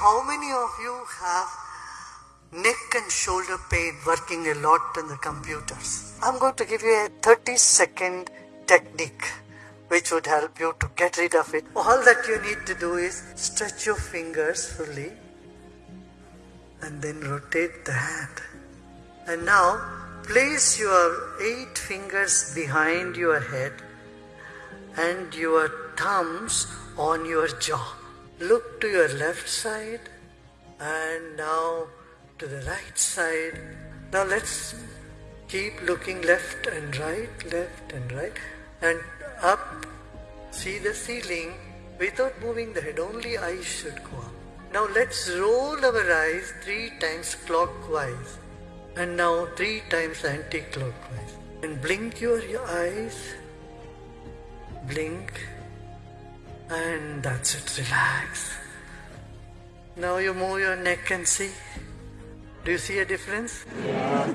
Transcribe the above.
how many of you have neck and shoulder pain working a lot on the computers? I'm going to give you a 30 second technique which would help you to get rid of it. All that you need to do is stretch your fingers fully and then rotate the hand. And now place your eight fingers behind your head and your thumbs on your jaw. Look to your left side and now to the right side. Now let's keep looking left and right, left and right, and up. See the ceiling without moving the head, only eyes should go up. Now let's roll our eyes three times clockwise and now three times anti clockwise. And blink your eyes, blink, and that's it, relax. Now you move your neck and see. Do you see a difference? Yeah.